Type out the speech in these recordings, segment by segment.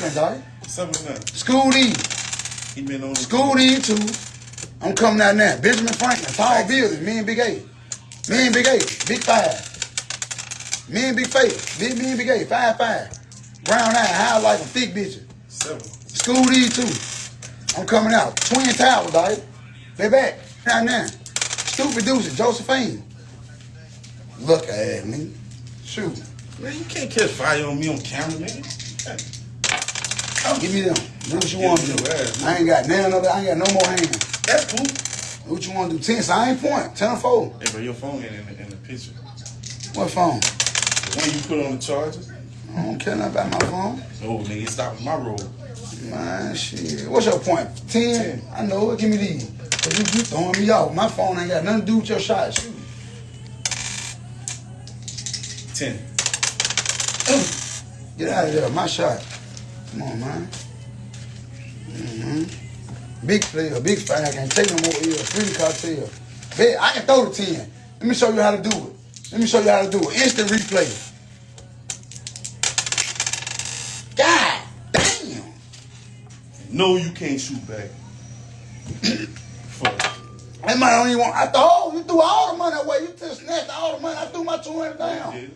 Franklin, dog. Seven to. School D. He been on School D too. I'm coming out now. Benjamin Franklin, tall building. Me and Big A. Me and Big A. Big five. Me and Big Faith. Big me and Big A. Five five. Brown eye, high like a thick bitch. Seven. School D too. I'm coming out. Twin Tower, dog. They back. Right now. Stupid deuces, Josephine. Look at me. Shoot. Man, you can't catch fire on me on camera, nigga. Give me them. Do what you want to do. I ain't got none of. I ain't got no more hands. That's cool. What you want to do? Ten, so I ain't point. Ten or four. Hey, bro, your phone ain't in the, in the picture. What phone? The one you put on the charger? I don't care nothing about my phone. No, nigga, stop with my roll. Man, shit. What's your point? Ten? Ten. I know it. Give me these. Cause you, you throwing me off. My phone ain't got nothing to do with your shot. Shoot. Ten. Get out of there. My shot. Come on, man. Mm-hmm. Big player, big fan. I can't take no more ill. Free cartel. Bet, I can throw the 10. Let me show you how to do it. Let me show you how to do it. Instant replay. God damn. No, you can't shoot back. Fuck. That money don't even want. I thought, oh, you threw all the money away. You just snatched all the money. I threw my 200 down.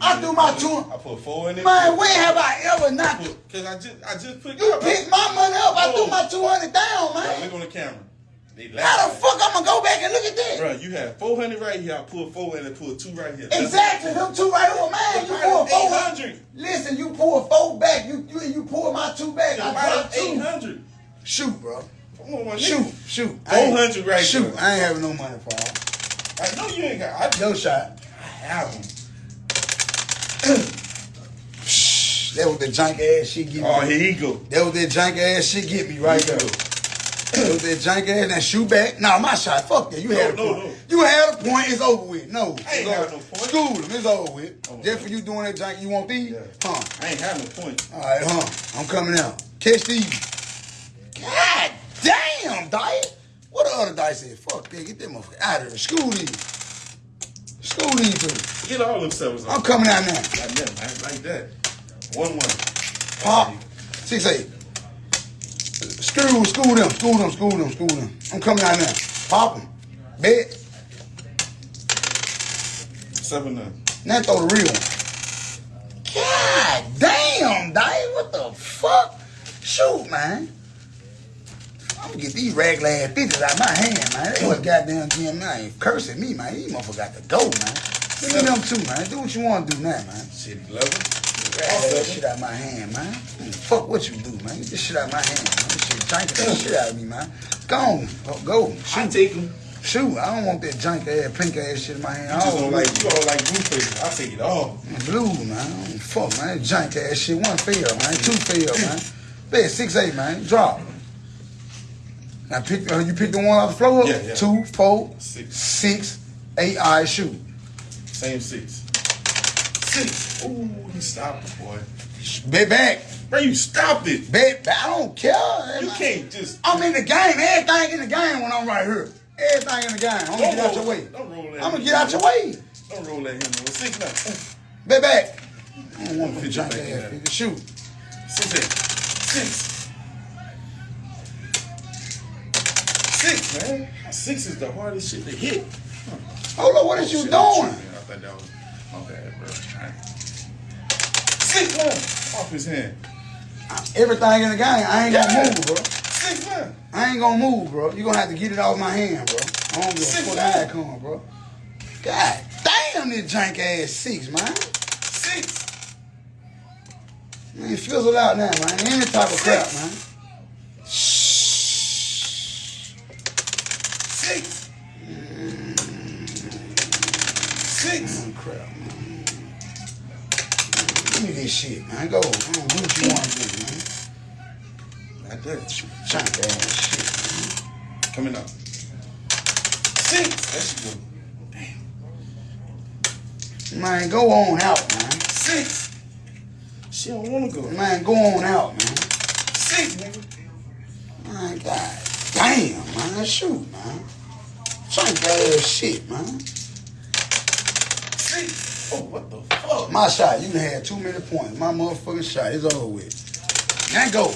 I threw my two. I put four in it. Man, when have I ever not? Cause I just, I just put. You picked my money up. I threw Oh. my 200 down, Bro, man. look on the camera. They How the fuck I'm gonna go back and look at that? Bro, you have 400 right here. I pulled four in and pulled two right here. Exactly, them two right over, man. You pull four. 800. Listen, you pull four back. You you you pull my two back. I drop two. 800. Shoot, bro. Come on, my Shoot, shoot. I ain't- 400 right Shoot, there. I ain't having no money, Paul. I know you ain't got. I No shot. I have them. That was the jank ass shit get me. Oh, here you go. That was that jank ass shit get me right there. That was that jank ass. Now shoot back. Nah, my shot. Fuck that. You No, had a no, point. no. You had a point. It's over with. No. I ain't got no point. School them. It's over with. Oh, Just for you doing that jank, you want these? Yeah. Huh. I ain't have no point. All right, huh? I'm coming out. Catch these. God damn, dice. What the other dice said? Fuck that. Get them motherfucker out of here. School these. School these two. Get all them sevens I'm coming out now. Like that, man. Like that. One one. Pop. Six eight. School, school them, school them, school them, school them. I'm coming out now. Pop them. Bet. Seven none. Now throw the real one. God damn, Dave. What the fuck? Shoot, man. I'm gonna get these regular ass bitches out my hand, man. They was goddamn getting man. Cursing me, man. These motherfuckers got to go, man. Give me them too, man. Do what you want to do now, man. Shit, eleven. Get that shit out my hand, man. Mm, Fuck what you do, man. Get this shit out my hand, man. This shit janking that shit out of me, man. Go on. Go. go. I Shoot. take them. Shoot. I don't want that jank ass, pink ass shit in my hand. You I just don't don't like you all like blue faces. I take it all. Blue, man. I don't fuck, man. That jank ass shit. One fail, man. Two fail, man. Bet six eight, man. Drop. Now pick. Uh, you pick the one off the floor. Yeah, yeah. Two, four, Six. six, eight. All right, shoot. Same six. Six. Ooh, he stopped it, boy. Bet back. Bro, you stopped it. Bet. back. I don't care. You can't just. I'm in the game. Everything in the game when I'm right here. Everything in the game. I'm gonna Don't get out your way. Don't roll that. I'm gonna get out your way. Don't roll that him. Six now. Bet back. I don't want to your jank back in ass there. figure. Shoot. Six eight. Six. Six, man. Six is the hardest shit to hit. Hold on. What is Oh, you shit, doing? I thought that was my bad, bro. Six man. Off his hand. Everything in the game. I ain't gonna move, bro. Six man. I ain't gonna move, bro. You gonna have to get it off my hand, bro. I don't give a Six fuck how it come, bro. God damn, this jank ass six, man. Six. Man, fizzle out now, man. Any type of crap, man. Me this shit, man. Go. I do what you want to do, man. Like that. Jank ass shit. Coming up. Six. That should go. Damn. Man, go on out, man. Six. She don't want to go. Man, go on out, man. Six, nigga. Man, god damn, man. Shoot, man. Jank ass shit, man. Six. Oh, what the fuck? My shot, you had too many points. My motherfucking shot is over with. Now go.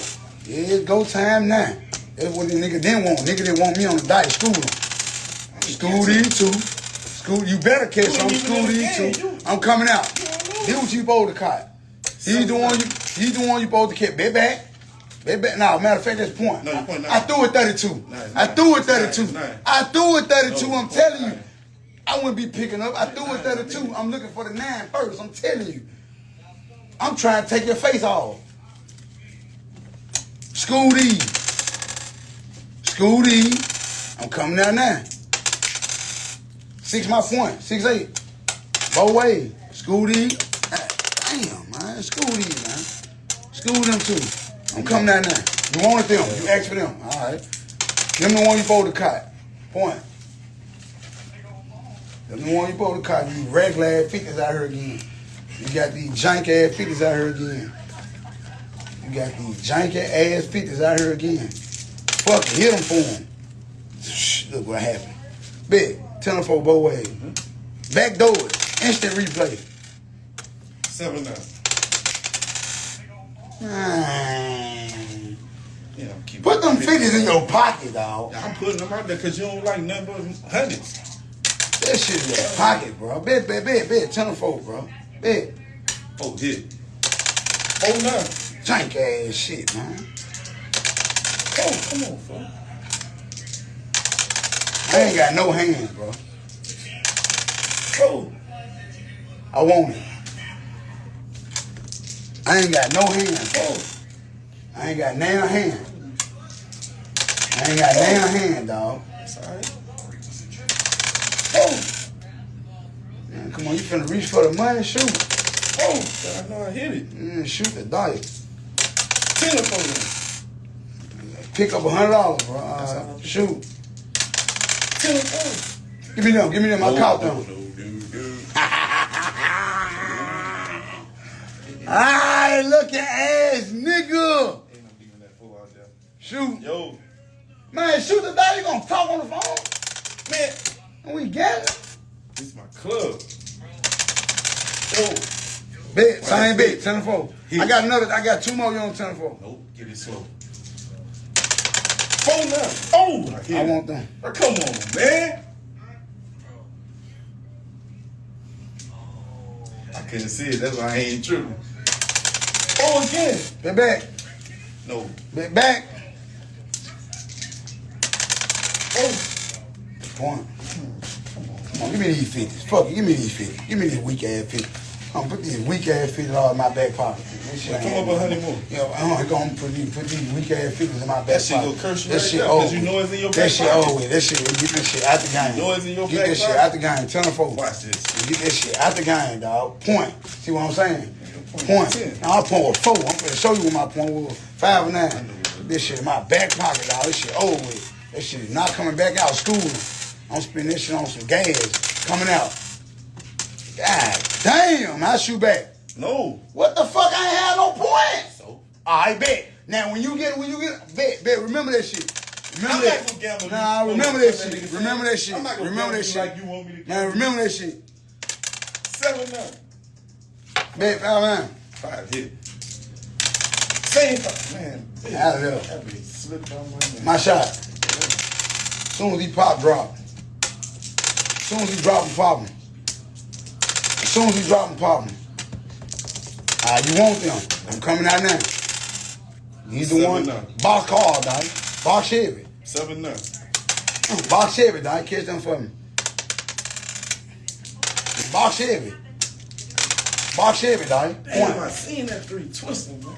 Yeah, it's go time now. That's what the nigga didn't want. Nigga didn't want me on the diet. School him. School these two. School, you better catch ain't School these two. I'm coming out. He what you supposed to caught. He's the one you. He's the one you supposed to catch. Bet back. Bet back. No, matter of fact, that's point. No, point I threw it 32. Nine, I threw it 32. nine. I threw it 32. I'm telling you. I wouldn't be picking up. I threw it 32. I'm looking for the nine first. I'm telling you. I'm trying to take your face off. School D. I'm coming down now. Six my point. Six eight. Both way. Ah, Damn, man. School D, man. School them too. I'm coming down now. You wanted them. You asked for them. All right. Them the one you supposed to cut. Point. Them the one you supposed to cut. You regular ass figures out here again. You got these jank ass figures out here again. You got these janky ass figures out here again. Fuck hit them for them. Shh, look what happened. Big, tell them for both ways. Mm-hmm. Back door. Instant replay. Seven nine. Yeah, I'm. Put them figures in your pocket, dog. I'm putting them out there because you don't like nothing but hundreds. That shit in your pocket, bro. Bet, bet, bet, bet. Tell them for, bro. Bet. Oh, hit. Oh, nine. Jank ass shit, man. Oh, come on, fella. I ain't got no hands, bro. Oh, I want it. I ain't got no hands. oh. I ain't got now hand. I ain't got now hand, dog. That's all right. Oh. Man, come on, you finna reach for the money? Shoot. Oh, I know I hit it. Mm, shoot the dice. Ten of them. Pick up a hundred dollars, bro. Uh, shoot. Ten of them. Give me them. Give me them. I caught them. No, no, no, no. Alright, look at ass, nigga. Ain't no that out there. Shoot. Yo, Man, shoot the dice. You gonna talk on the phone? man, And we get it. this is my club. Oh. Bet, same bet, 10 4. Hit. I got another, I got two more you on 10 4. nope, get it slow. Four nine. Oh, I, I want them. Oh, come on, man. I couldn't see it. That's why I ain't tripping. Oh, again. Bet back. No. Bet back. Oh, Point. On, give me these 50s. Fuck it, give me these 50s. Give me these weak ass 50s. I'm gonna put these weak ass 50s all in my back pocket. This shit Come up a hundred more. You know, I'm gonna put these, put these weak ass 50s in my back That shit pocket. go curse you That right shit over. you know it's in your That back shit pocket. over with. That shit, get that shit out the game. know it's in your Get back that shit out the game. Tell them folks. watch this. Get that shit out the game, dog. Point. See what I'm saying? Point Point. Now I point with four. I'm gonna show you what my point was. Five and nine. This shit in my back pocket, dog. This shit over with. That shit is not coming back out of school. I'm spending this shit on some gas coming out. God damn, I shoot back. No. What the fuck? I ain't had no points. So I bet. Now when you get when you get bet bet remember that shit. Remember I'm that. not gonna gamble. Nah, you- remember that shit. Remember that shit. I'm not gonna Remember that you shit. Like you want me to gamble. remember that shit. Seven nine. Bet five man. Five hit. Same five. Man. Out of there. That be slipped on my neck. My shot. Soon as he pop drop. As soon as he drop him pop him. Soon as he drop him pop him. Ah, you want them. I'm coming out now. He's the Seven one. nine. Box car, dog. Box heavy. Seven nine. Box heavy, dog. Catch them for me. Box heavy. Box heavy, dog. Damn, I Point. seen that three twisting, man.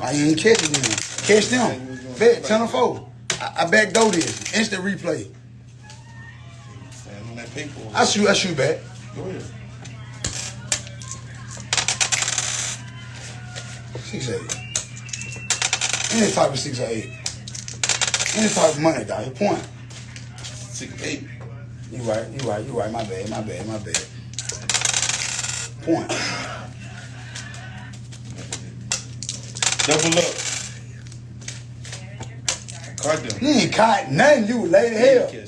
I ain't catching them. Catch them. Bet, 10 or 4. I, I back door this. Instant replay. That paper. I shoot, I shoot back. Go ahead. Six eight. Any type of six or eight. Any type of money, dog. Point. Six eight. You right, you right, you right. My bad, my bad, my bad. Point. Double up. Card them. You ain't caught nothing. You late as hell.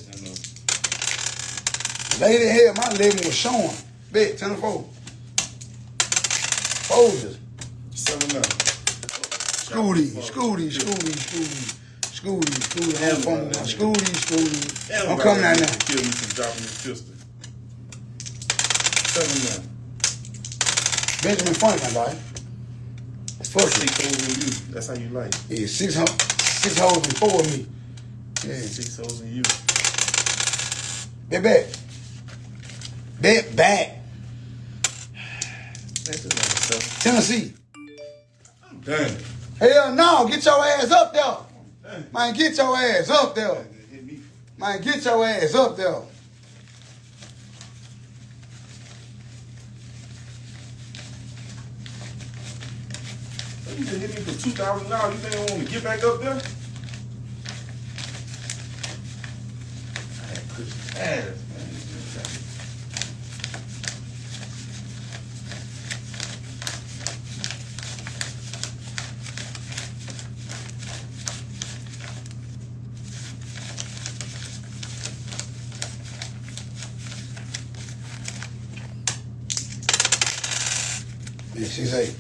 Late hell. My living was showing. Bet, 10 or 4. Folders. though. Seven nine. Scooty, Scooty, Scooty, Scooty, Scooty, Scooty. I'm coming now. Scooty, Scooty. I'm coming out now. Kill me from dropping this pistol. Seven nine. Benjamin Franklin, dog. Fuck it. Six holes in you. That's how you like. Yeah, six ho- six holes before me. Yeah, Six holes in you. bet back. Bet back. That's just number seven. Tennessee. I'm. Hell no, get your ass up there. Man, get your ass up there. Man, get your ass up there. You just hit me for two thousand dollars. You think I want to get back up there? I had Chris ass, Oh, man. She's eight.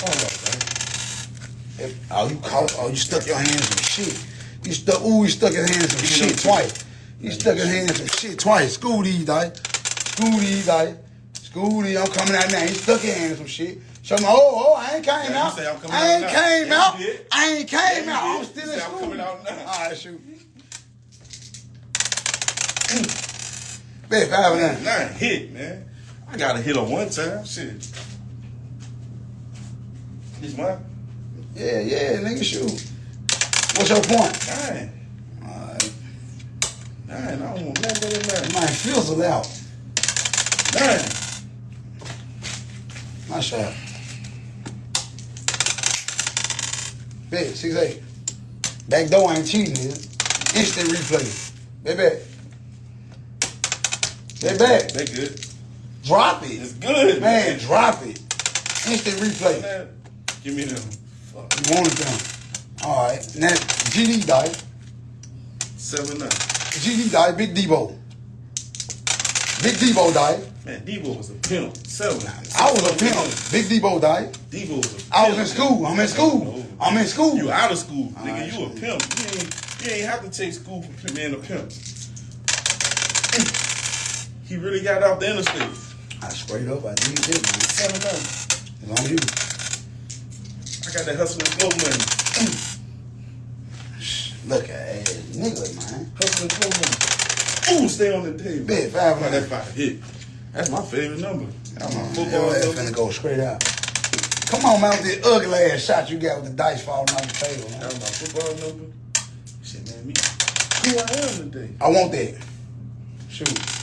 Hold on, man. Oh, you caught, oh, you stuck your hands in shit. You stuck, ooh, you stuck his hands in some shit twice. You stuck his hands in shit twice. School these, die. School these, die. School these, I'm coming out now. He stuck his hands in some shit. Show me, oh, oh, I ain't came Yeah, out. say I'm I out ain't came Yeah, out. I ain't came Yeah, out. I'm still You in say I'm school. coming out now. All right, shoot. Bet five and nine. Nine hit, man. I gotta hit on one time. Shit. This mine? Yeah, yeah, nigga, shoot. What's your point? Nine. All right. Nine. I don't want nothing than nine. Man, fizzle out. Nine. My shot. Bet, six eight. Back door ain't cheating, nigga. Instant replay. Bet back. Bet back. They good. Drop it. It's good, Man, drop it. Instant replay. Man, give me them. Fuck. You wanted them. All right. Now, GD die. Seven nine. GD die. Big Debo. Big Debo died. Man, Debo was a pimp. Seven. I was a pimp. Big Debo died. Debo was a pimp. I was in school. I'm in school. No. I'm in school. You out of school. Nigga, you a pimp. You ain't, you ain't have to take school for being a pimp. He really got out the interstate. I straight up, I did it, man. Seven nine. As long as you. I got that hustle and flow money. Look at that nigga, man. Hustle and flow money. Ooh, stay on the table. Bet five Man, that five hit. That's my favorite number. That's my Your football ass number. finna go straight out. Come on, man, with this ugly ass shot you got with the dice falling off the table, man. That's my football number. Shit, man, me. Who I am today? I want that. Shoot.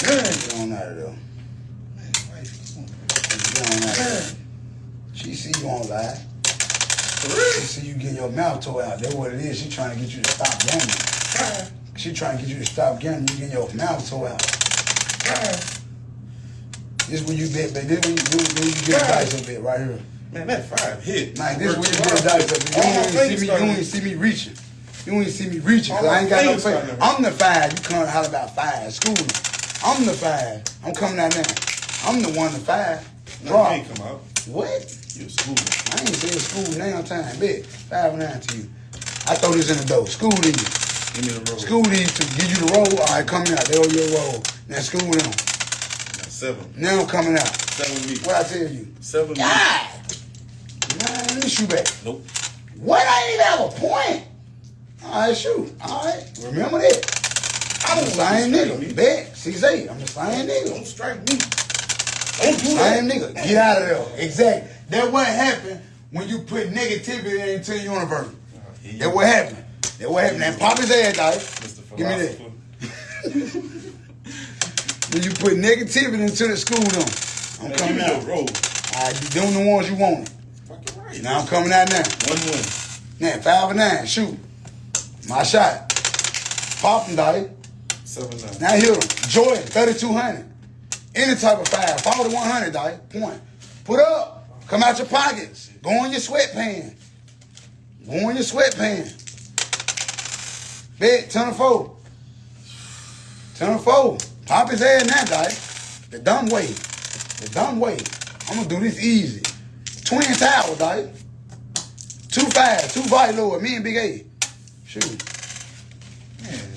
Get on out of there. Man, wife, come on. Get on out of there. She see you on live. She see you getting your mouth tore out. That's what it is. She trying to get you to stop gambling. She trying to get you to stop gambling. You getting your mouth tore out. This when you bet, but this when you, when you get the dice up there, right here. Man, that five hit. Like this when you get the dice up. All You don't even see me. You don't even see me reaching. You even see me reaching because I ain't got no face. I'm the five. You come holler about five. School me. I'm the five. I'm coming out now. I'm the one to five. No, Drop. you ain't come out. What? You a school. I ain't saying school now time. Bet. Five and nine to you. I throw this in the door. School these. Give me the roll. School these to give you the roll. All right, coming out. They owe your roll. Now school them. Seven. Now I'm coming out. Seven me. What I tell you? Seven me. God. Man, let me shoot back. Nope. What? I ain't even have a point. All right, shoot. All right, remember that. I'm the same nigga. Bet. Six eight. I'm the same nigga. Don't strike me. Don't do that. Same nigga. Get out of there. Exactly. That what happened when you put negativity into the universe. You That what happened. That what happened. That pop his ass. Mr. Give me that. When you put negativity into the school, though. I'm Man, coming out. roll. All right, you doing the ones you wanted. Fucking right. Now I'm coming out now. One one. Now five and nine. Shoot. My shot. Pop him, dog. Seven nine. Now hit him. Jordan, 3,200. Any type of five. 4,100, dog. Point. Put up. Come out your pockets. Go in your sweatpants. Go in your sweatpants. Bet, 10 or 4. 10 or 4. Pop his head now, dog. The dumb way. The dumb way. I'm gonna do this easy. Twin tower, dog. Two five, two body lower, me and Big A. Shoot. Man.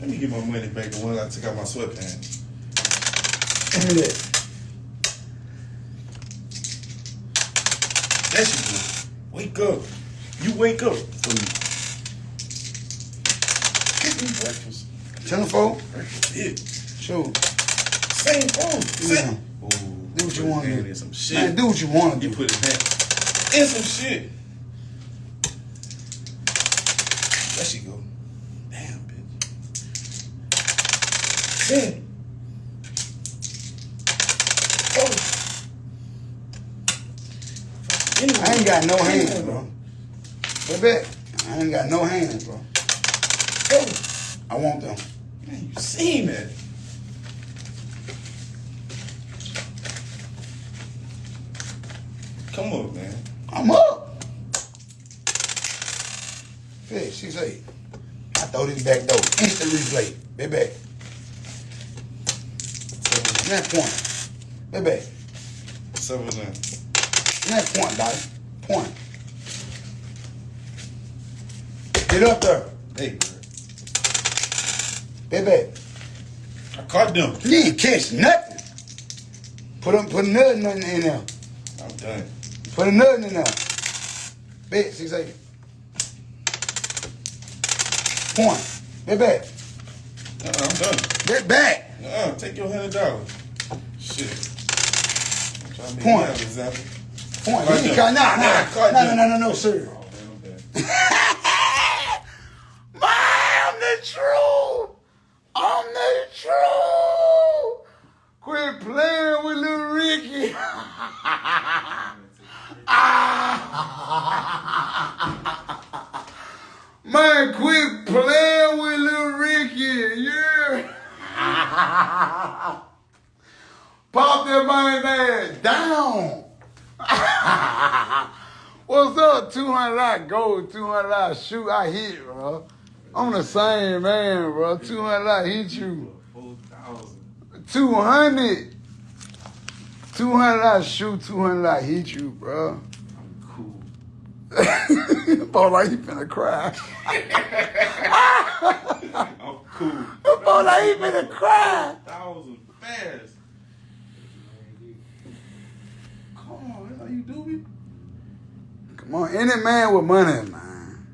Let me get my money back the ones I took out my sweatpants. Give me that. There she. Wake up. You wake up for me. Get me breakfast. Four. Breakfast hit. Shoot. Same phone. Yeah. Ooh, Do what you want to do. some shit. Man, do what you want to You put his hand in some shit. There she go. Damn, bitch. Oh. I ain't got no hands, bro. bro. Baby, I ain't got no hands, bro. Oh, I want them. man, you seen it. Come on, man. I'm up. Hey, six eight. I throw this back door. Instant replay. Baby. Net point. Baby. Seven nine. Net point, dog. Point. Get up there. Hey, bro. Baby. I caught them. You ain't catch nothing. Put them, put another nothing in there. I'm done. Put another in there. Bet, six eight. Point. Bet back. Uh-uh, I'm done. Bet back. Uh-uh, take your hundred dollars. Shit. I'm trying Point. Point. Caught You ain't them. caught, nah, Yeah, I nah. caught No, no, no, no, no, sir. Oh, man, I'm done. Man, I'm the truth. I'm the truth. Quit playing with little Ricky. Man, quit playing with little Ricky. Yeah. Pop that man ass down. What's up? 200 I go, 200 I shoot, I hit, bro. I'm the same man, bro. 200 I hit you. 200. 200 I shoot, 200 I hit you, bro. I'm cool. Boy, like he finna cry. I'm cool. Boy, like he finna cry. Thousand fast. Come on, that's how you do me. Come on, any man with money, man.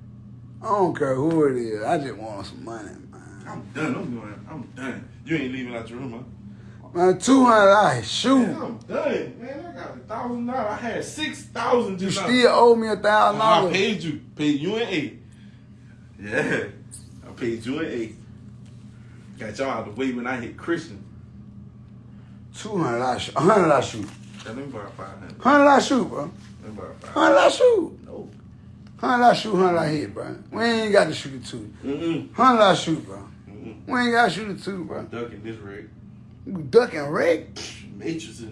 I don't care who it is. I just want some money, man. I'm done. I'm doing. I'm done. You ain't leaving out your room, huh? Man, 200 I shoot. Man, I'm done. Man, I got a thousand dollars. I had six thousand You now. still owe me a thousand Oh, I paid you. Paid you and eight. Yeah. I paid you and eight. Got y'all out the way when I hit Christian. Two hundred I shoot. hundred I shoot. Let me borrow five hundred. Hundred I shoot, bro. Let me borrow five Hundred shoot. No. Hundred I shoot. Hundred I hit, bro. We ain't got to shoot it two. Mm-mm. Hundred I shoot, bro. Mm-mm. We ain't got to shoot it two, bro. Ducking this rig. You ducking Rick. Matrix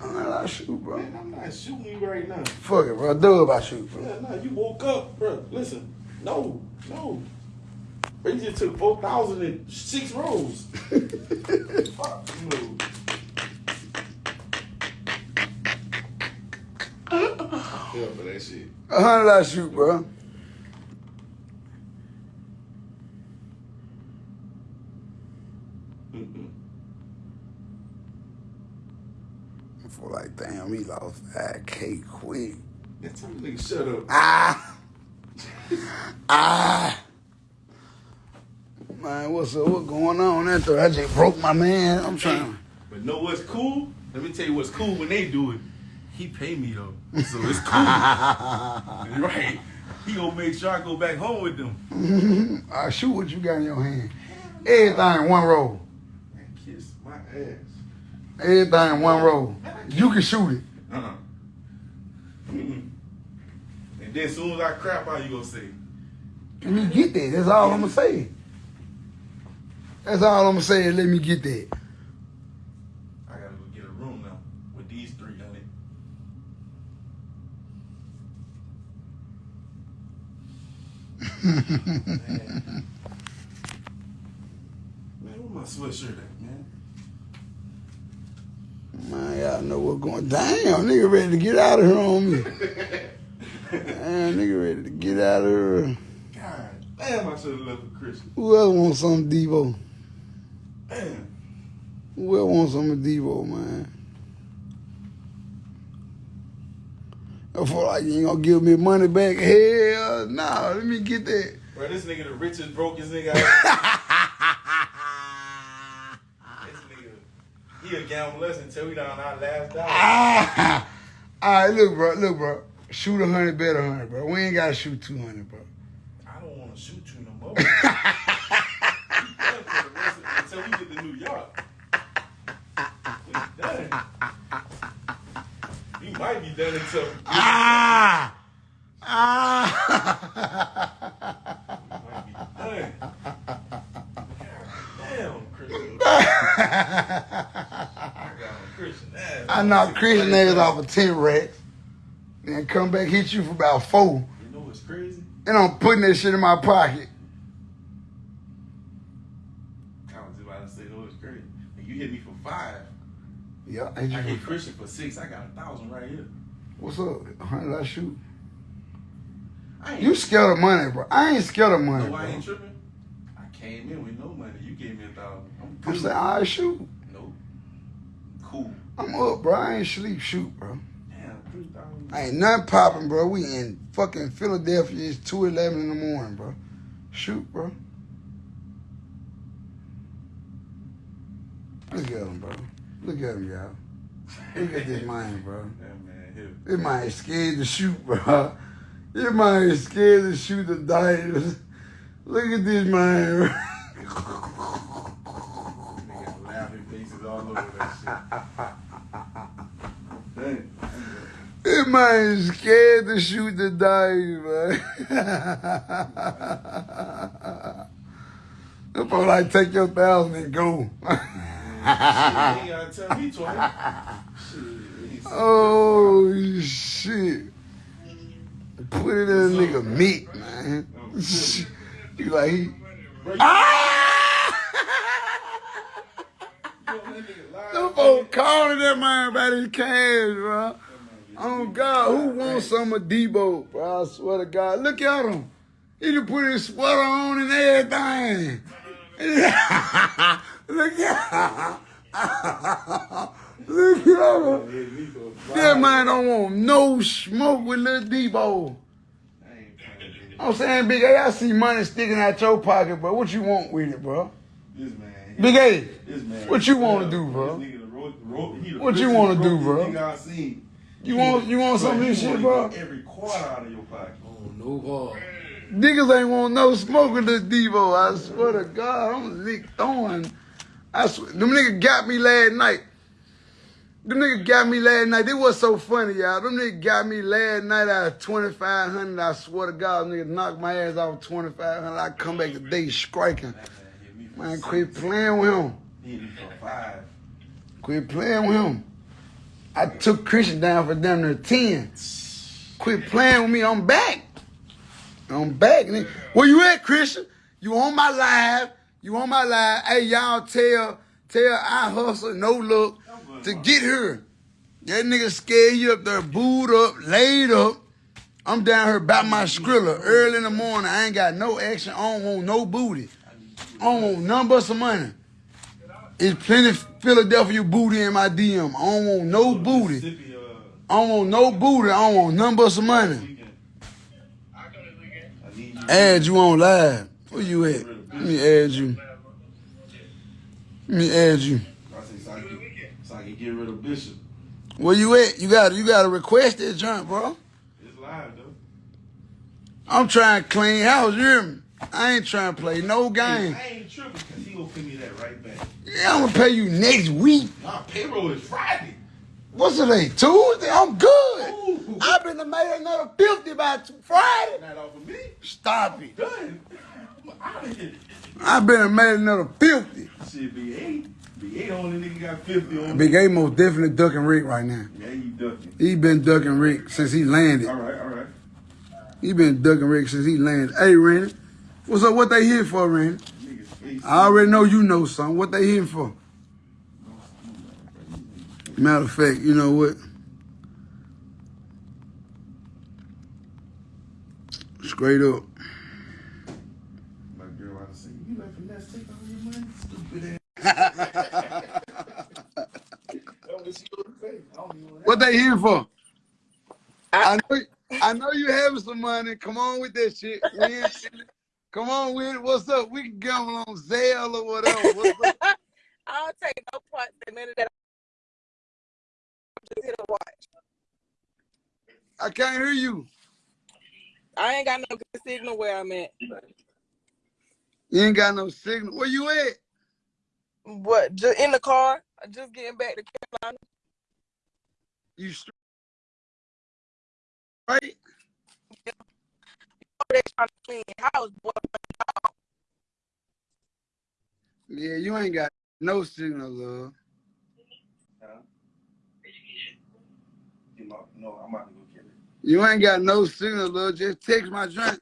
I shoot, bro. Man, I'm not shooting you right now. Fuck it, bro. Dub I shoot, bro. Yeah, no, you woke up, bro. Listen, no, no. Bro, you just took 4,000 in six rows. Fuck you. Yeah, for that shit. A hundred I shoot, bro. I feel like, damn, we lost 5K quick. Man, tell me nigga shut up. Ah. ah. Man, what's up? What going on there? I just broke my man. I'm trying. But know what's cool? Let me tell you what's cool when they do it. He pay me though, so it's cool. right? He gonna make sure I go back home with them. I shoot what you got in your hand. Everything in one roll. Man, kiss my ass. Everything in one roll. You can shoot it. Uh-uh. And then as soon as I crap out, you gonna say, Let me get that. That's all I'm gonna say. That's all I'm gonna say. is Let me get that. I gotta go get a room now with these three on it. Man. Man, where my sweatshirt at, man? Man, y'all know what's going Damn, nigga ready to get out of here on me. Man, nigga ready to get out of here. God damn, I should have left with Christian. Who else wants some Debo? Damn. Who else wants some Debo, man? I feel like you ain't gonna give me money back. Hell no, let me get that. Bro, this nigga the richest, brokest nigga I This nigga, he a gambler until we down our last dollar. Ah! All right, look, bro, look, bro. Shoot a hundred, bet a hundred, bro. We ain't gotta shoot two hundred, bro. I don't want to shoot you no more. You for the rest of- Until we get to New York. We done. You might be done until Ah! Ah! you might be done. Damn, Christian. I got on ass. I knocked Christian niggas off of 10 racks. Then come back hit you for about four. You know what's crazy? And I'm putting that shit in my pocket. I was about to say, no, it's crazy. And you hit me for five. Yeah, I I hit. Christian for six. I got a thousand right here. What's up? How did I shoot? I You scared of money, bro. I ain't scared of money, No, I ain't tripping. I came in with no money. You gave me a thousand. I'm I'm saying, I shoot. Nope. Cool. I'm up, bro. I ain't sleep, shoot, bro. Damn, three thousand. I ain't nothing popping, bro. We in fucking Philadelphia. It's 2.11 in the morning, bro. Shoot, bro. Look at him, bro. Look at him, y'all. Look at this man, bro. That man. This man is scared to shoot, bro. This man is scared to shoot the dice. Look at this man, bro. Nigga laughing faces all over that shit. Dang. This man scared to shoot the dice, man. Probably like take your thousand and go. Shit, you ain't gotta tell me twice. Shit, he oh shit. Put it in a nigga meat, man. you like he Ah! you know that nigga lied. Them folks calling that man about his cash, bro. Oh God, who wants some of Debo, bro? I swear to God. Look at him. He just put his sweater on and everything. Look at Look at him. Hit me for a That man don't want no smoke with little Debo. I ain't playing with I'm saying, Big A, I see money sticking out your pocket, bro. What you want with it, bro? This man. Big A, This man. What you wanna do, bro? This nigga the ro- ro- What you wanna do, bro? Nigga I seen. you want you want some of Bro, this shit, bro? Every quarter out of your pocket. Oh, no ball. Niggas ain't want no smoke with this Debo. I swear to God, I'm Nick throwing. I swear, them niggas got me last night. Them niggas got me last night. It was so funny, y'all. Them niggas got me last night out of 2500 I swear to God, niggas knocked my ass off 2500 I come back today striking. Man quit playing with him. Quit playing with him. I took Christian down for damn near 10. Quit playing with me. I'm back. I'm back. nigga. Where you at, Christian? You on my live. You on my live. Hey, y'all tell, tell I hustle, no look, to get here. That nigga scared you up there, booed up, laid up. I'm down here about my skrilla early in the morning. I ain't got no action. I don't want no booty. I don't want none but some money. It's plenty Philadelphia booty in my DM. I don't want no booty. I don't want no booty. I don't want none but some money. Add you on live. Where you at? Let me add you. Let me add you. I say so I can, so I can get rid of Bishop. Where you at? You got you got to request that junk, bro. It's live though. I'm trying to clean house. You hear me? I ain't trying to play no game. I ain't tripping because he gonna pay me that right back. Yeah, I'm gonna pay you next week. My payroll is Friday. What's today? Tuesday? I'm good. Ooh. I've been to made another fifty by Friday. Not off of me. Stop it. Done. I'm out of here. I've been made another fifty. Shit, Big eight. Big eight only nigga got 50 on Big A most definitely ducking Rick right now. Yeah, you ducking. He been ducking Rick since he landed. All right, all right. He been ducking Rick since he landed. Hey, Randy, what's up? What they here for, Randy? I already know you know something. What they here for? Matter of fact, you know what? Straight up. My girl, I say, you let finesse take all your money, stupid ass. That was your face. I don't even What they here for? I know, I know you having some money. Come on with that shit. Come on with it. What's up? We can gamble on Zelle or whatever. I don't take no part none of that. I'm just here to watch. I can't hear you. I ain't got no good signal where I'm at. You ain't got no signal. Where you at? What? Just in the car? Just getting back to Carolina. You straight? Right? They trying to clean house, boy. Yeah, you ain't got no signal, love. Huh? You know, no, I'm about to go get it. You ain't got no signal, love. Just text my drink.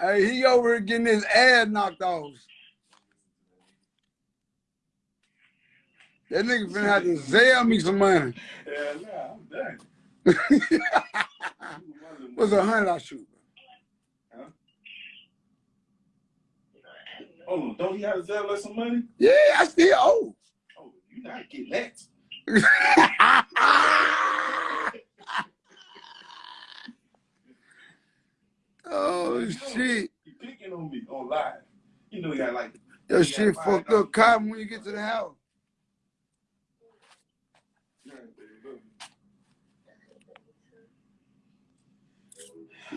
Hey, he over here getting his ass knocked off. That nigga finna have to sell me some money. Yeah, nah, I'm done. What's a hundred I shoot? Hold on, don't he have to sell us some money? Yeah, I still owe. Oh, you not getting that. oh shit. You picking on me on live. You know you got like Your shit fucked up cotton when you get to the house.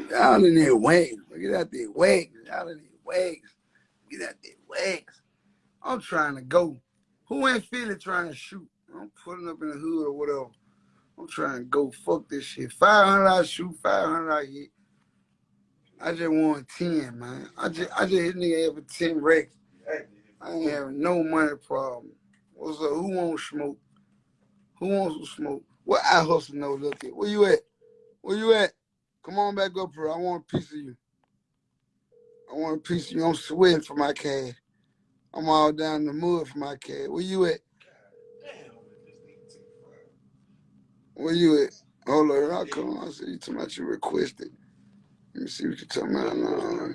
Y'all in there wax. Get out there wax. Y'all in there wax. Get out there wax. I'm trying to go. Who in Philly trying to shoot? I'm putting up in the hood or whatever. I'm trying to go. Fuck this shit. 500 I shoot, 500 I hit. I just want 10, man. I just, I just hit nigga every 10 wrecks. I ain't having no money problem. What's up? Who wants smoke? Who wants some smoke? What I hustle no look at? Where you at? Where you at? Come on back up here. I want a piece of you. I want a piece of you. I'm sweating for my cash. I'm all down in the mud for my cash. Where you at? Where you at? Hold on, I'll come. I see you talking about you requested. Let me see what you're talking about now.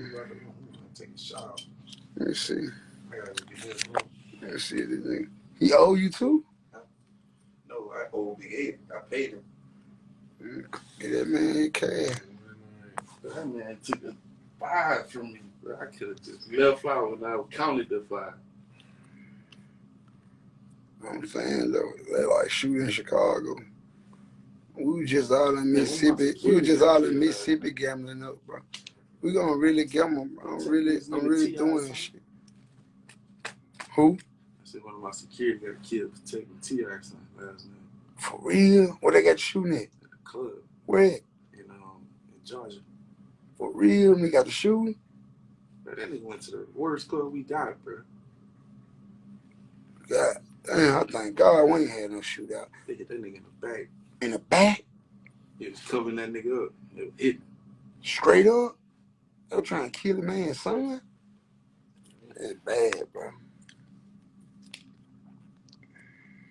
Take a shower. Let me see. I gotta get this. Let me see this nigga. He owe you too? No, I owe Big Ed. I paid him. Get that man cash. That man took a five from me, bro. I could have just left out when I counted the five. I'm saying though, they like shooting in Chicago. We just all in Mississippi. We was just all in Mississippi gambling up, bro. We gonna really gamble, bro. I'm really, I'm really doing this shit. Who? I said one of my security got killed for taking T accent last night For real? Where they got you shooting at? at the club Where? in um in Georgia. For real? We got the shooting? Bro, that nigga went to the worst club we got, bro. God damn, I thank God we ain't had no shootout. They hit that nigga in the back. In the back? He was covering that nigga up. It. Straight up? They were trying to kill a man's son? That's bad, bro.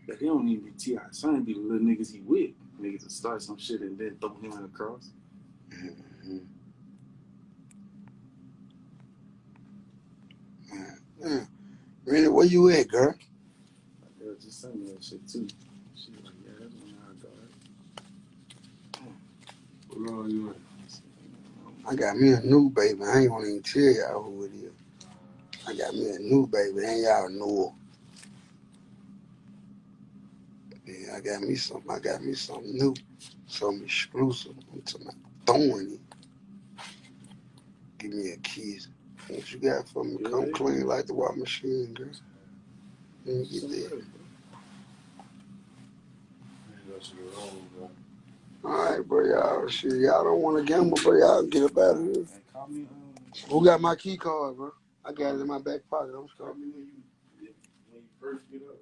But he don't even be T.I. Son be the little niggas he with. Niggas that start some shit and then throw him in the cross. Mm-hmm. Man, man. Really, where you at, girl? My was just me that shit too. She was like, yeah, that's when I got it. You? I got me a new baby. I ain't gonna even tell y'all who it is. I got me a new baby, and y'all know her. Yeah, I got me something. I got me something new, something exclusive. I'm talking about throwing it. Give me a kiss. What you got for me? Come clean like the water machine, girl. Let me get that. All right, bro. Y'all, shit, y'all don't want to gamble, bro. Y'all get up out of here. And call me, um, Who got my key card, bro? I got it in my back pocket. I'm call sorry. me when you, when you first get up.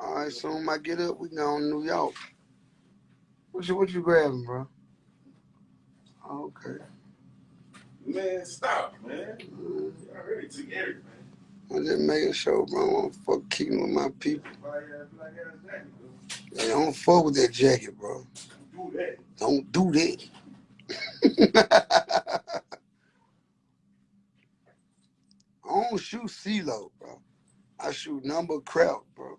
All right, soon I get up, we go to New York. What you what you grabbing, bro? Okay. Man, stop, man. You already took everything. I'm just making sure, bro. I don't fuck keeping with my people. Black ass, black ass jacket, though. They don't fuck with that jacket, bro. Don't do that. Don't do that. I don't shoot CeeLo, bro. I shoot number crap, bro.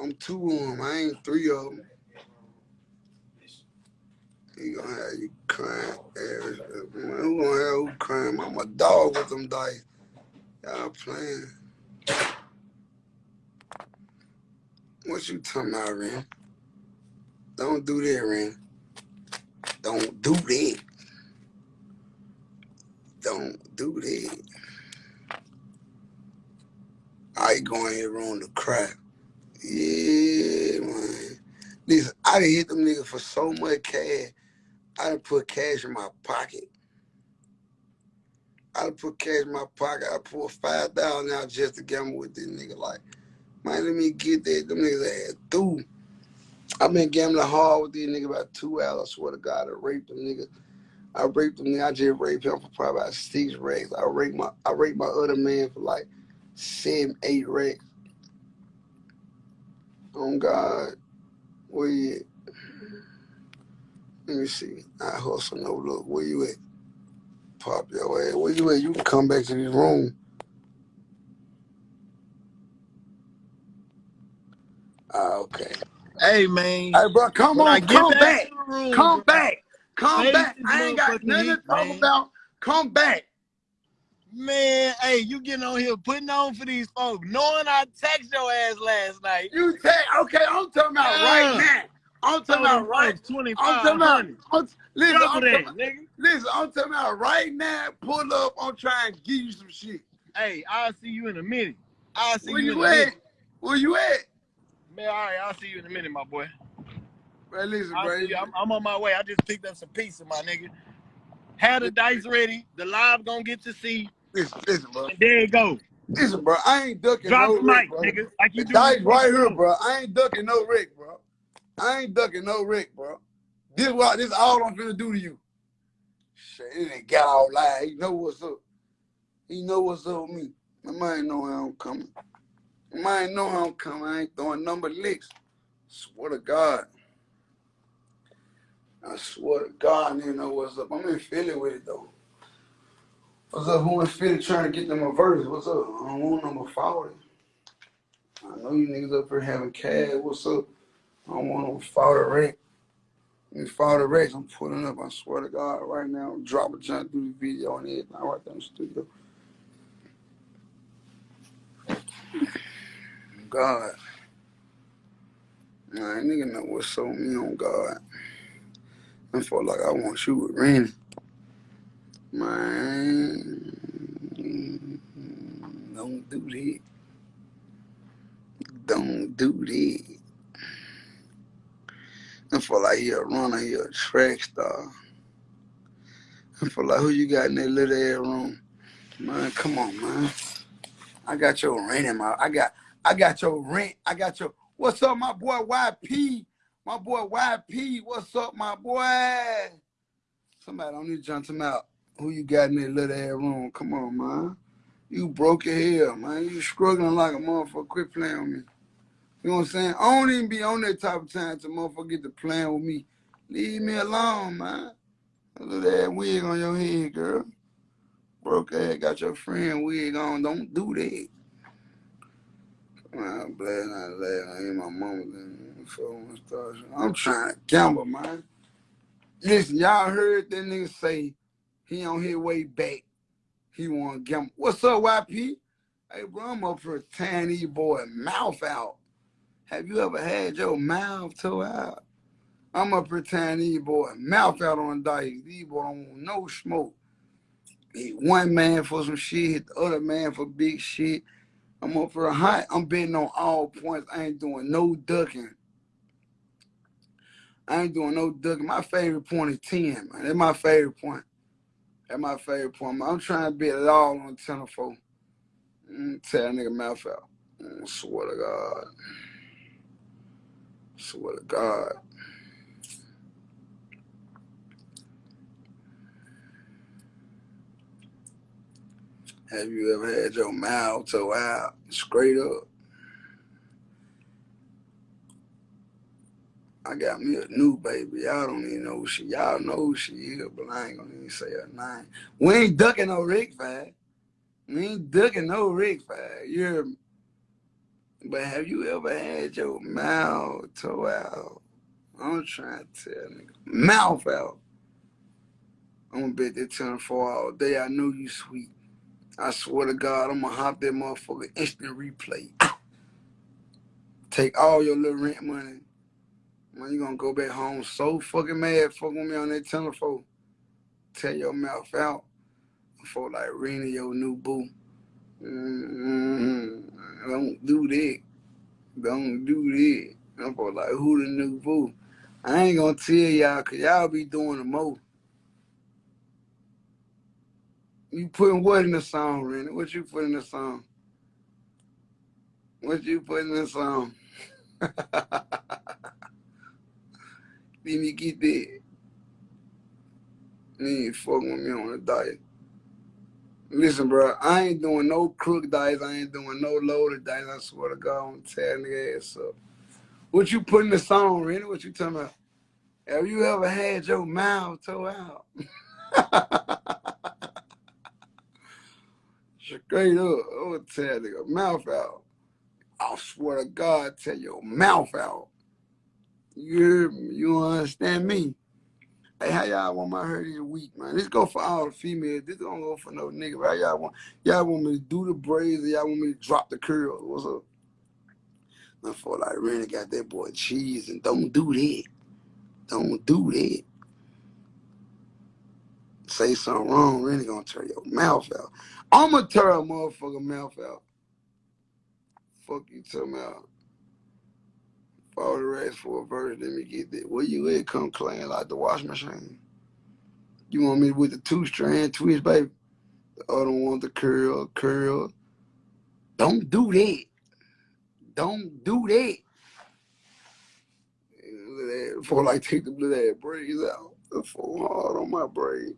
I'm two of them. I ain't three of them. He gonna have you crying. Man, who gonna have who crying? I'm a dog with them dice. Y'all playing. What you talking about, Ren? Don't do that, Ren. Don't do that. Don't do that. I going here on the crap. Yeah, man. Listen, I done hit them niggas for so much cash. I done put cash in my pocket. I done put cash in my pocket. I pulled five thousand out just to gamble with this nigga. Like, man, let me get that. Them niggas had through. I've been gambling hard with these niggas about two hours. I swear to God, I raped them niggas. I raped them nigga. I just raped him for probably about six racks. I raped my I raped my other man for like seven, eight racks. Oh God. Where you at? Let me see. I hustle no look. Where you at? Pop your ass. Where you at? You can come back to this room. Ah, okay. Hey man, Hey, bro, come on, come back, back. room, Come bro, back. Come face back. I ain't got nothing to talk about. Come back. Man, hey, you getting on here putting on for these folks, knowing I text your ass last night. You take okay, I'm talking about right uh, now. I'm talking oh, Told about right. twenty I'm talking about. I'm, listen, I'm that, talking, nigga. listen, I'm talking about right now. Pull up, I'm trying to give you some shit. Hey, I'll see you in a minute. I'll see Where you in you a at? minute. Where you at? Man, all right, I'll see you in a minute, my boy. Bro, listen, I'll bro. I'm, I'm on my way. I just picked up some pizza, my nigga. Had the dice ready. The live gonna get to see. Listen, listen, bro. And there you go. Listen, bro. I ain't ducking Drop no the Rick, mic, bro. nigga. Like you The do. dice right here, bro. I ain't ducking no Rick, bro. I ain't ducking no Rick, bro. This what this all I'm finna do to you. Shit, it ain't got all live. He know what's up. He know what's up with me. My mind know how I'm coming. Mind know how I'm coming. I ain't throwing number licks. Swear to God. I swear to God, nigga know what's up. I'm in Philly with it though. What's up? Who in Philly trying to get them a verse? What's up? I don't want number 40. I know you niggas up here having cash. What's up? I don't want no 40 wreck. Me 40 wrecks, I'm pulling up. I swear to God, right now, I'm dropping, trying to do the video and everything right there in the studio. God. Nah, nigga know what's with me on God. I feel like I want you with Randy. Man, don't do that. Don't do that. I feel like he a runner, he a track star. I feel like who you got in that little air room? Man, come on, man. I got your rain in my I got I got your rent. I got your what's up, my boy YP? My boy YP, what's up, my boy? Somebody on this jump him out. Who you got in that little air room? Come on, man. You broke your hair, man. You struggling like a motherfucker. Quit playing with me. You know what I'm saying? I don't even be on that type of time to motherfucker get to playing with me. Leave me alone, man. Look at that wig on your head, girl. Broke ass, got your friend wig on. Don't do that. Man, I'm glad not laughing. I hear my mama then. I'm trying to gamble, man. Listen, y'all heard that nigga say he on his way back. He want to gamble. What's up, YP? Hey, bro, I'm up for tearing these boy mouth out. Have you ever had your mouth tore out? I'm up here tearing these boy mouth out on dice. These boy don't want no smoke. Hit one man for some shit, hit the other man for big shit. I'm up for a hot. I'm betting on all points. I ain't doing no ducking. I ain't doing no ducking. My favorite point is 10, man. That's my favorite point. That's my favorite point. Man. I'm trying to bet it all on 10 or 4. Mm, tear a nigga mouth out. Mm, swear to God. Swear to God. Have you ever had your mouth toe out straight up? I got me a new baby. Y'all don't even know who she. Y'all know who she is, but I ain't gonna even say her name. We ain't ducking no Rick Fag. We ain't ducking no Rick Fag. You hear me? But have you ever had your mouth toe out? I'm trying to tell nigga. Mouth out. I'm gonna bet that 10 for all day. I know you sweet. I swear to God, I'm gonna hop that motherfucker instant replay. Take all your little rent money. Man, you gonna go back home so fucking mad fucking me on that telephone. Tear your mouth out. For like Rena, your new boo. Mm-hmm. Don't do that. Don't do that. I'm for like, who the new boo? I ain't gonna tell y'all, cause y'all be doing the most. You putting what in the song, Rennie? What you put in the song? What you put in the song? Let me get that. You ain't fucking with me on a diet. Listen, bro, I ain't doing no crook diets. I ain't doing no loaded diets. I swear to God, I'm tearing the ass up. What you put in the song, Rennie? What you talking about? Have you ever had your mouth toe out? Straight up, I would tear nigga mouth out. I swear to God, tear your mouth out. You? You understand me? Hey, how y'all want my hair this week, man? This go for all the females. This don't go for no nigga. How y'all want? Y'all want me to do the braids or y'all want me to drop the curls? What's up? I feel like really got that boy cheese and don't do that. Don't do that. Say something wrong, really gonna tear your mouth out. I'ma tear a motherfucker mouth out. Fuck you talking about. All the rest for a verse, let me get that. Where you at? Come clean like the wash machine. You want me with the two strand twist, baby? The other one, the curl, curl. Don't do that. Don't do that. Before like take the blue that braids out. The full hard on my braid.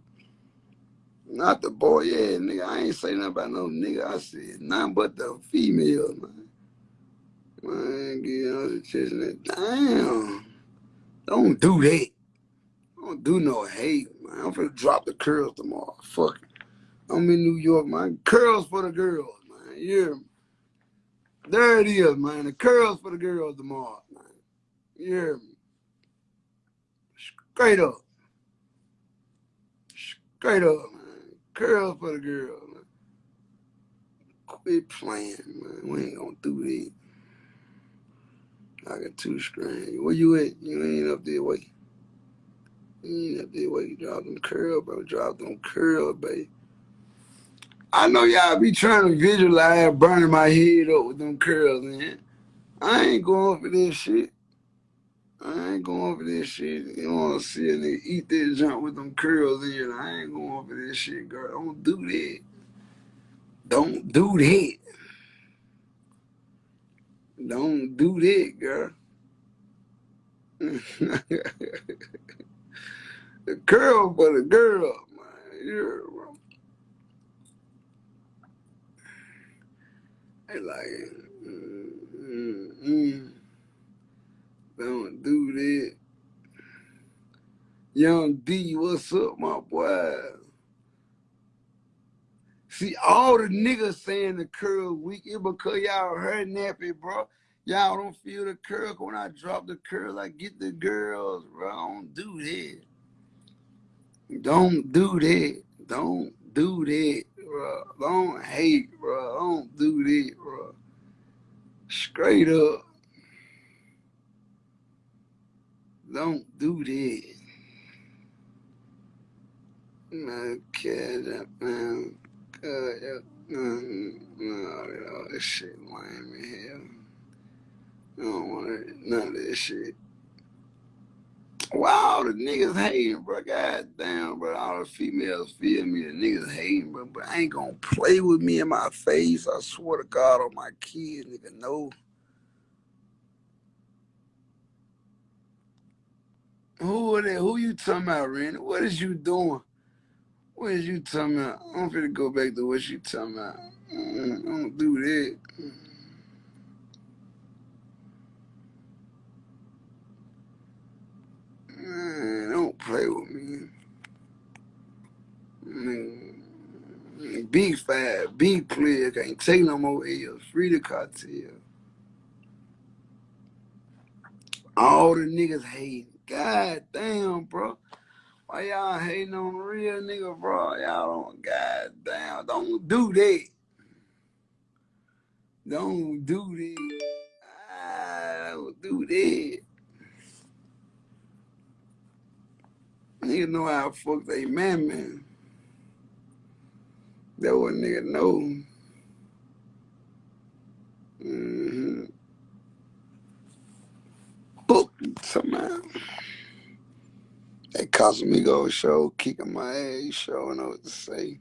Not the boy, yeah, nigga. I ain't say nothing about no nigga. I said nothing but the female, man. Man, get on the chest and damn. Don't do that. Don't do no hate, man. I'm finna drop the curls tomorrow. Fuck. I'm in New York, man. Curls for the girls, man. Yeah. There it is, man. The curls for the girls tomorrow, man. Yeah. Straight up. Straight up, man. Curls for the girls, man. Quit playing, man. We ain't gonna do that. I got two strands. Where you at? You ain't up there way. You ain't up there. You drop them curl, bro. Drop them curl, baby. I know y'all be trying to visualize burning my head up with them curls, man. I ain't going for this shit. I ain't going for this shit. You wanna see a nigga eat that junk with them curls in it. I ain't going for this shit, girl. Don't do that. Don't do that. Don't do that, girl. the curl for the girl, man. They like, mm, mm, mm. Don't do that. Young D, what's up, my boy? See, all the niggas saying the curl weak, it because y'all hair nappy, bro. Y'all don't feel the curl. When I drop the curl, I get the girls, bro. Don't do that. Don't do that. Don't do that, bro. Don't hate, bro. Don't do that, bro. Straight up. Don't do that. Man, kid, man. Uh, yeah. No, no, this shit lame in hell. I don't want none of this shit. Wow, the niggas hating, bro. God damn, bro. All the females feel me. The niggas hating, bro. But I ain't gonna play with me in my face. I swear to God on my kids, nigga. No. Who are they? Who you talking about, Randy? What is you doing? What is you talking about? I'm finna go back to what you talking about. Mm, don't do that. Man, don't play with me. Man, big five, big player, can't take no more L's. Free the cartel. All the niggas hating. God damn, bro. Why y'all hating on the real nigga, bro? Y'all don't, god damn, don't do that. Don't do that. Ah, don't do that. Nigga know how fuck they man, man. That what nigga know. Mm-hmm. Book somehow. That Casamigo show, kicking my ass, show, know what to say.